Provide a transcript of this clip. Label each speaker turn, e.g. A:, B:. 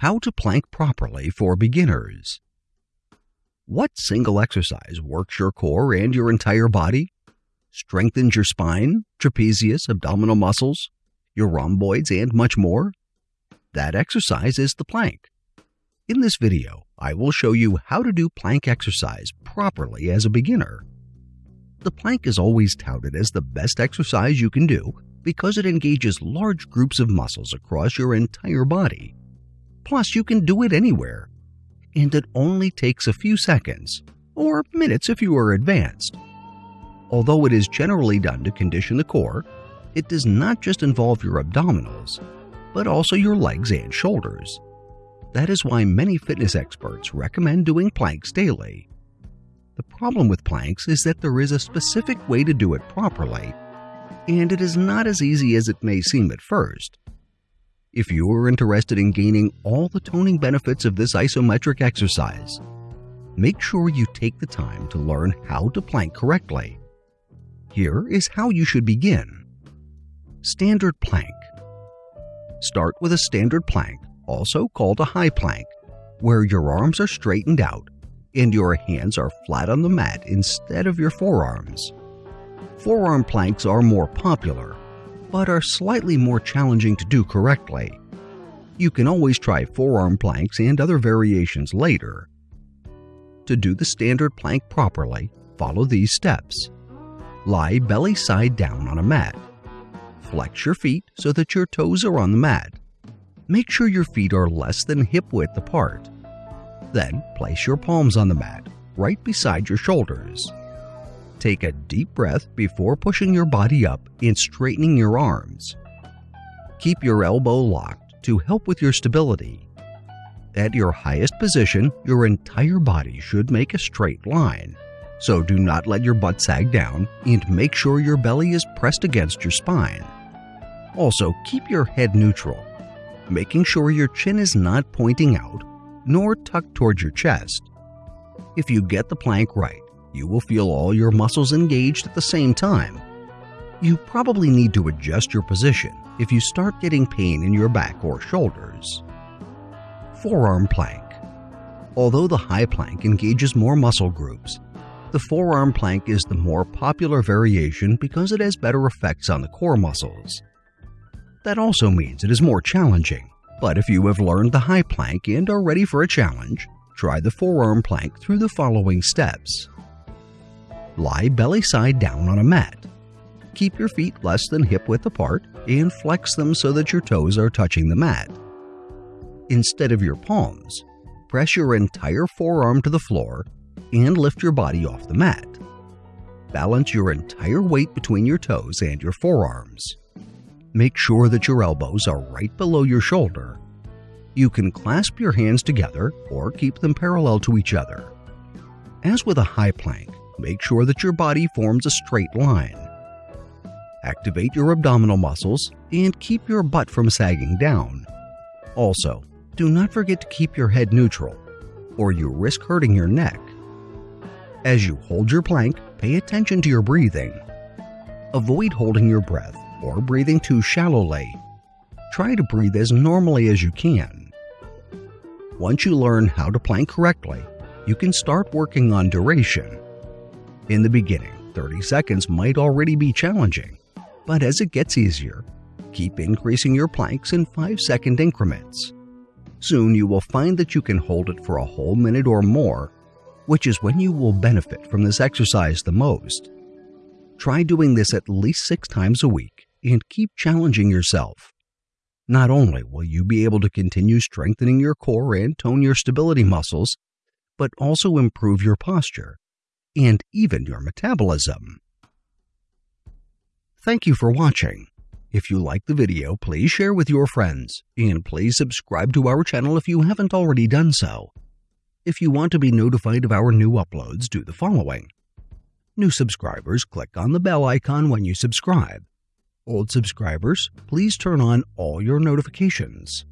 A: How to plank properly for beginners. What single exercise works your core and your entire body? Strengthens your spine, trapezius, abdominal muscles, your rhomboids, and much more? That exercise is the plank. In this video, I will show you how to do plank exercise properly as a beginner. The plank is always touted as the best exercise you can do because it engages large groups of muscles across your entire body. Plus, you can do it anywhere. And it only takes a few seconds, or minutes if you are advanced. Although it is generally done to condition the core, it does not just involve your abdominals, but also your legs and shoulders. That is why many fitness experts recommend doing planks daily. The problem with planks is that there is a specific way to do it properly, and it is not as easy as it may seem at first. If you are interested in gaining all the toning benefits of this isometric exercise, make sure you take the time to learn how to plank correctly. Here is how you should begin. Standard plank. Start with a standard plank, also called a high plank, where your arms are straightened out and your hands are flat on the mat instead of your forearms. Forearm planks are more popular, but are slightly more challenging to do correctly. You can always try forearm planks and other variations later. To do the standard plank properly, follow these steps. Lie belly side down on a mat. Flex your feet so that your toes are on the mat. Make sure your feet are less than hip width apart. Then place your palms on the mat, right beside your shoulders. Take a deep breath before pushing your body up and straightening your arms. Keep your elbow locked to help with your stability. At your highest position, your entire body should make a straight line. So do not let your butt sag down and make sure your belly is pressed against your spine. Also, keep your head neutral, making sure your chin is not pointing out nor tucked towards your chest. If you get the plank right, you will feel all your muscles engaged at the same time. You probably need to adjust your position if you start getting pain in your back or shoulders. Forearm plank. Although the high plank engages more muscle groups, the forearm plank is the more popular variation because it has better effects on the core muscles. That also means it is more challenging, but if you have learned the high plank and are ready for a challenge, try the forearm plank through the following steps. Lie belly side down on a mat. Keep your feet less than hip width apart and flex them so that your toes are touching the mat. Instead of your palms, press your entire forearm to the floor and lift your body off the mat. Balance your entire weight between your toes and your forearms. Make sure that your elbows are right below your shoulder. You can clasp your hands together or keep them parallel to each other. As with a high plank, make sure that your body forms a straight line. Activate your abdominal muscles and keep your butt from sagging down. Also, do not forget to keep your head neutral, or you risk hurting your neck. As you hold your plank, pay attention to your breathing. Avoid holding your breath or breathing too shallowly. Try to breathe as normally as you can. Once you learn how to plank correctly, you can start working on duration. In the beginning, 30 seconds might already be challenging, but as it gets easier, keep increasing your planks in 5 second increments. Soon you will find that you can hold it for a whole minute or more, which is when you will benefit from this exercise the most. Try doing this at least six times a week and keep challenging yourself. Not only will you be able to continue strengthening your core and tone your stability muscles, but also improve your posture and even your metabolism. Thank you for watching. If you like the video, please share with your friends, and please subscribe to our channel if you haven't already done so. If you want to be notified of our new uploads, do the following. New subscribers, click on the bell icon when you subscribe. Old subscribers, please turn on all your notifications.